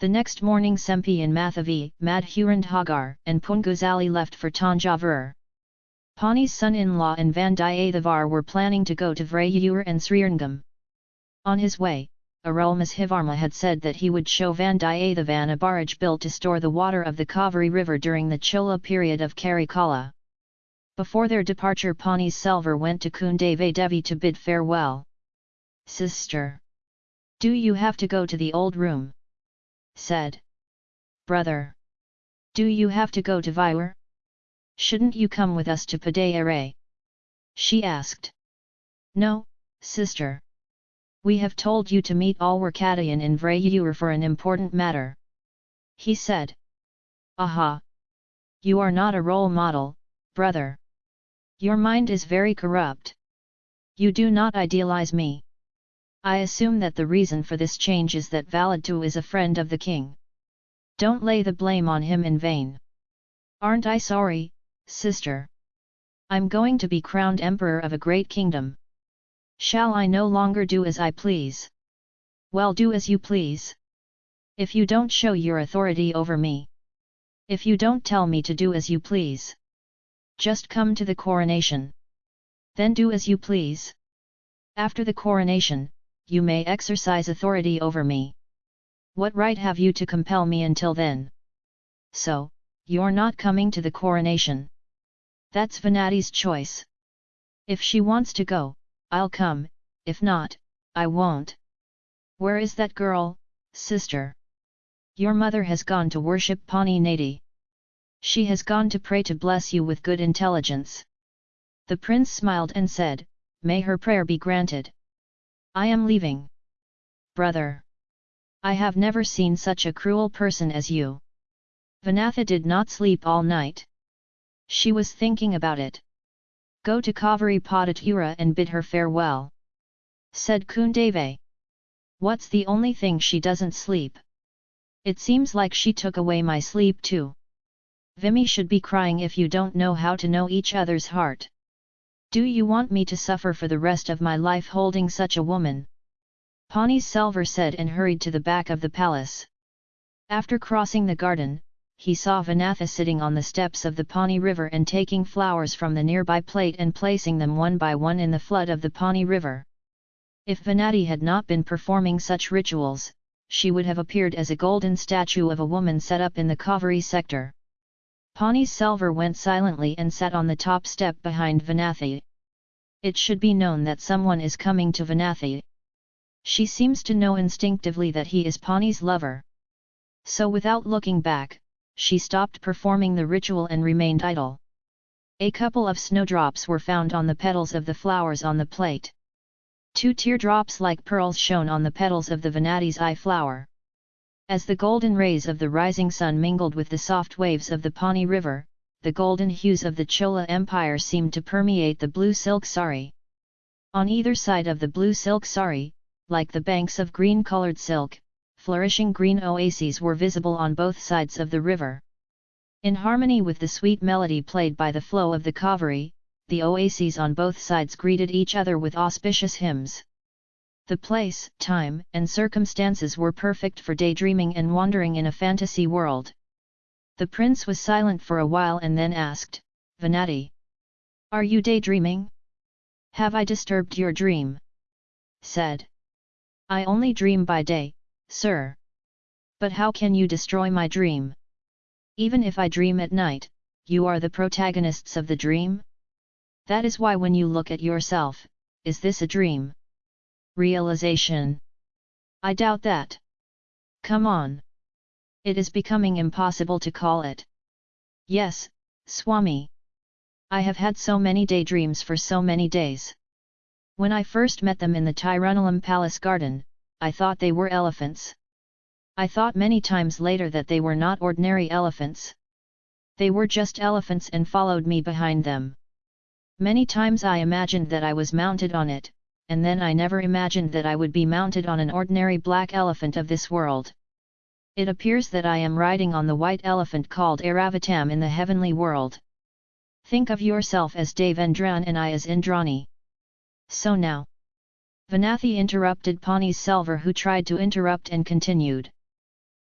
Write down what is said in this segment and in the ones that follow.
The next morning Sempi and Mathavi, Madhurand Hagar, and Punguzali left for Tanjavur. Pani's son-in-law and Vandiyathevar were planning to go to Vrayur and Srirangam. On his way, Arulmozhivarma had said that he would show Vandiyathevan a barrage built to store the water of the Kaveri river during the Chola period of Karikala. Before their departure Pani's Selvar went to Kundavai Devi to bid farewell. Sister! Do you have to go to the old room? Said. Brother! Do you have to go to Vyur? Shouldn't you come with us to Padayare? She asked. No, sister. We have told you to meet Alwarkadayan in Vrayur for an important matter. He said. Aha! You are not a role model, brother. Your mind is very corrupt. You do not idealize me. I assume that the reason for this change is that Valadu is a friend of the king. Don't lay the blame on him in vain. Aren't I sorry, sister. I'm going to be crowned emperor of a great kingdom. Shall I no longer do as I please? Well do as you please. If you don't show your authority over me. If you don't tell me to do as you please. Just come to the coronation. Then do as you please. After the coronation, you may exercise authority over me. What right have you to compel me until then? So, you're not coming to the coronation. That's Vanathi's choice. If she wants to go, I'll come, if not, I won't. Where is that girl, sister? Your mother has gone to worship Pani Nadi. She has gone to pray to bless you with good intelligence. The prince smiled and said, May her prayer be granted. I am leaving. Brother! I have never seen such a cruel person as you. Vanatha did not sleep all night. She was thinking about it. Go to Kaveri Padatura and bid her farewell. Said Kundavai. What's the only thing she doesn't sleep? It seems like she took away my sleep too. Vimy should be crying if you don't know how to know each other's heart. Do you want me to suffer for the rest of my life holding such a woman? Pani Selvar said and hurried to the back of the palace. After crossing the garden, he saw Vanatha sitting on the steps of the Pani River and taking flowers from the nearby plate and placing them one by one in the flood of the Pani River. If Vanathi had not been performing such rituals, she would have appeared as a golden statue of a woman set up in the Kaveri sector. Pani Selvar went silently and sat on the top step behind Vanathi. It should be known that someone is coming to Vanathi. She seems to know instinctively that he is Pani's lover. So without looking back, she stopped performing the ritual and remained idle. A couple of snowdrops were found on the petals of the flowers on the plate. Two teardrops like pearls shone on the petals of the Vanathi's eye flower. As the golden rays of the rising sun mingled with the soft waves of the Pani river, the golden hues of the Chola Empire seemed to permeate the blue silk sari. On either side of the blue silk sari, like the banks of green-colored silk, flourishing green oases were visible on both sides of the river. In harmony with the sweet melody played by the flow of the Kaveri, the oases on both sides greeted each other with auspicious hymns. The place, time, and circumstances were perfect for daydreaming and wandering in a fantasy world. The prince was silent for a while and then asked, Vanathi. Are you daydreaming? Have I disturbed your dream? Said. I only dream by day, sir. But how can you destroy my dream? Even if I dream at night, you are the protagonists of the dream? That is why when you look at yourself, is this a dream? Realization? I doubt that. Come on. It is becoming impossible to call it. Yes, Swami. I have had so many daydreams for so many days. When I first met them in the Tirunalam Palace garden, I thought they were elephants. I thought many times later that they were not ordinary elephants. They were just elephants and followed me behind them. Many times I imagined that I was mounted on it, and then I never imagined that I would be mounted on an ordinary black elephant of this world. It appears that I am riding on the white elephant called Airavatam in the heavenly world. Think of yourself as Devendran and I as Indrani. So now, Vanathi interrupted Pani Selvar who tried to interrupt and continued.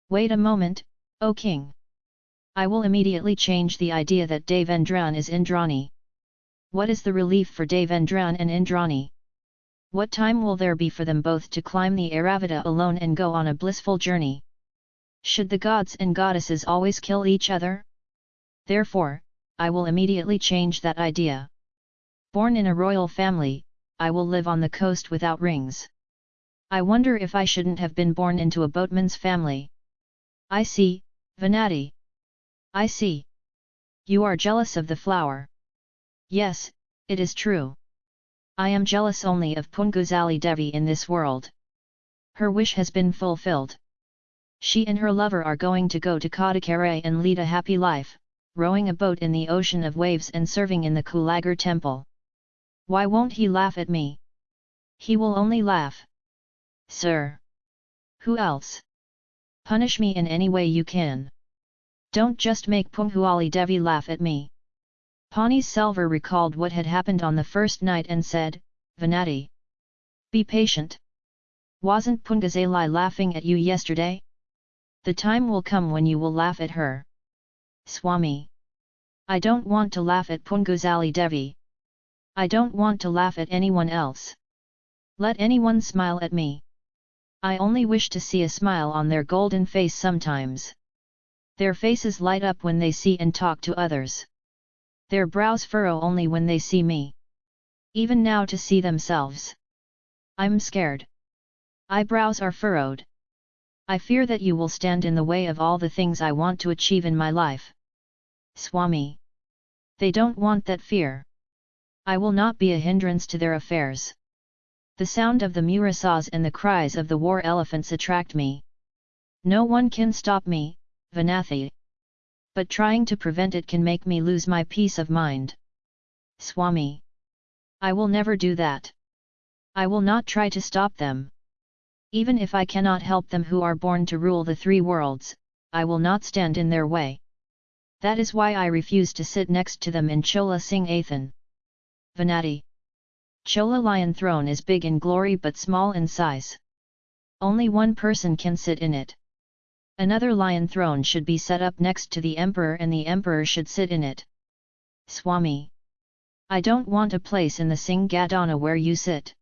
Wait a moment, O king! I will immediately change the idea that Devendran is Indrani. What is the relief for Devendran and Indrani? What time will there be for them both to climb the Airavata alone and go on a blissful journey? Should the gods and goddesses always kill each other? Therefore, I will immediately change that idea. Born in a royal family, I will live on the coast without rings. I wonder if I shouldn't have been born into a boatman's family. I see, Venati. I see. You are jealous of the flower. Yes, it is true. I am jealous only of Punguzali Devi in this world. Her wish has been fulfilled. She and her lover are going to go to Kadakare and lead a happy life, rowing a boat in the ocean of waves and serving in the Kulagar temple. Why won't he laugh at me? He will only laugh. Sir! Who else? Punish me in any way you can. Don't just make Punguzali Devi laugh at me. Pani Selvar recalled what had happened on the first night and said, Venati. Be patient. Wasn't Punguzali laughing at you yesterday? The time will come when you will laugh at her. Swami. I don't want to laugh at Punguzali Devi. I don't want to laugh at anyone else. Let anyone smile at me. I only wish to see a smile on their golden face sometimes. Their faces light up when they see and talk to others. Their brows furrow only when they see me. Even now to see themselves. I'm scared. Eyebrows are furrowed. I fear that you will stand in the way of all the things I want to achieve in my life. Swami. They don't want that fear. I will not be a hindrance to their affairs. The sound of the murasas and the cries of the war elephants attract me. No one can stop me, Vanathi. But trying to prevent it can make me lose my peace of mind. Swami. I will never do that. I will not try to stop them. Even if I cannot help them who are born to rule the three worlds, I will not stand in their way. That is why I refuse to sit next to them in Chola Singh Athan. Venati. Chola Lion throne is big in glory but small in size. Only one person can sit in it. Another lion throne should be set up next to the emperor and the emperor should sit in it. Swami. I don't want a place in the Singhatana where you sit.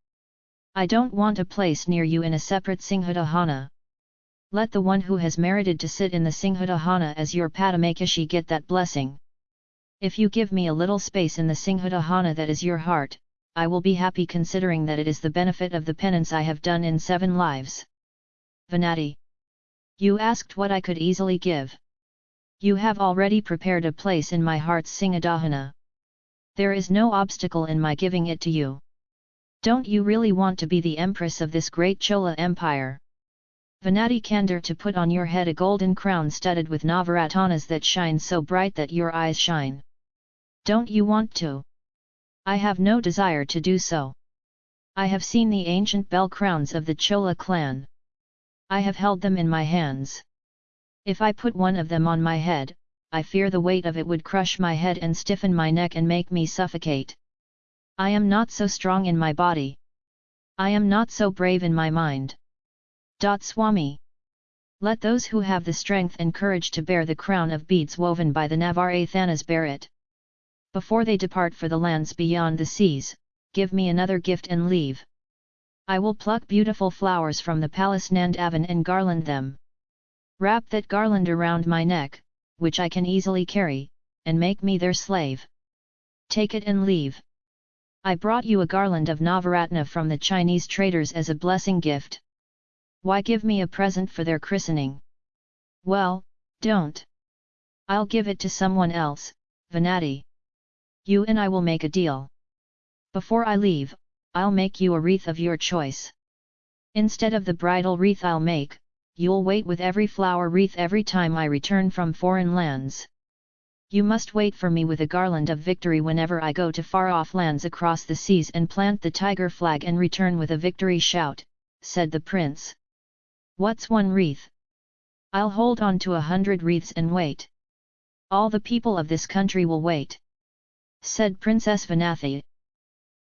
I don't want a place near you in a separate Singhatahana. Let the one who has merited to sit in the Singhatahana as your Padamakashi get that blessing. If you give me a little space in the Singhatahana that is your heart, I will be happy considering that it is the benefit of the penance I have done in seven lives. Venati. You asked what I could easily give. You have already prepared a place in my heart's Singadahana. There is no obstacle in my giving it to you. Don't you really want to be the empress of this great Chola empire? Venati Kandar to put on your head a golden crown studded with Navaratanas that shine so bright that your eyes shine. Don't you want to? I have no desire to do so. I have seen the ancient bell crowns of the Chola clan. I have held them in my hands. If I put one of them on my head, I fear the weight of it would crush my head and stiffen my neck and make me suffocate. I am not so strong in my body. I am not so brave in my mind. Dot Swami. Let those who have the strength and courage to bear the crown of beads woven by the Navarathanas bear it. Before they depart for the lands beyond the seas, give me another gift and leave. I will pluck beautiful flowers from the palace Nandavan and garland them. Wrap that garland around my neck, which I can easily carry, and make me their slave. Take it and leave. I brought you a garland of Navaratna from the Chinese traders as a blessing gift. Why give me a present for their christening? Well, don't. I'll give it to someone else, Venati. You and I will make a deal. Before I leave, I'll make you a wreath of your choice. Instead of the bridal wreath I'll make, you'll wait with every flower wreath every time I return from foreign lands. You must wait for me with a garland of victory whenever I go to far-off lands across the seas and plant the tiger flag and return with a victory shout, said the prince. What's one wreath? I'll hold on to a hundred wreaths and wait. All the people of this country will wait said Princess Vanathi.